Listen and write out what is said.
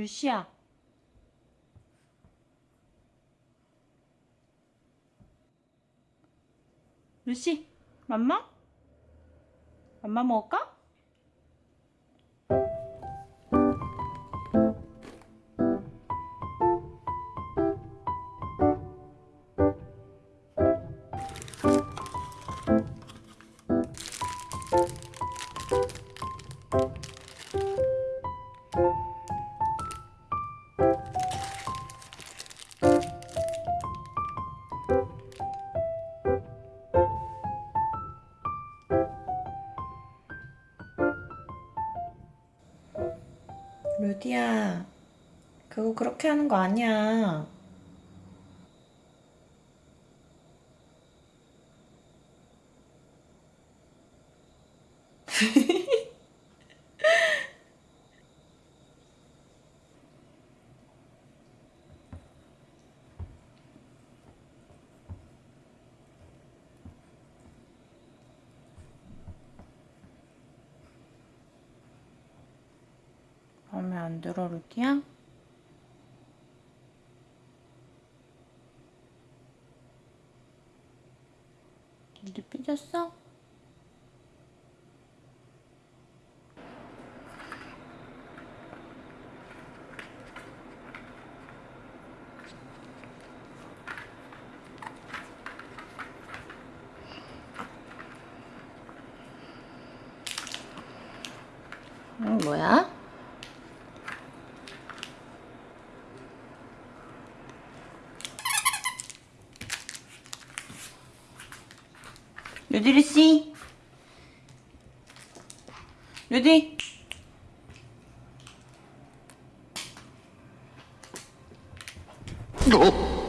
루시야. 루시, 맘마? 맘마 먹을까? 루디야, 그거 그렇게 하는 거 아니야. 마음에 안 들어, 루디야? 루디 삐졌어? 응, 뭐야? 루디루 씨. 루디. 어?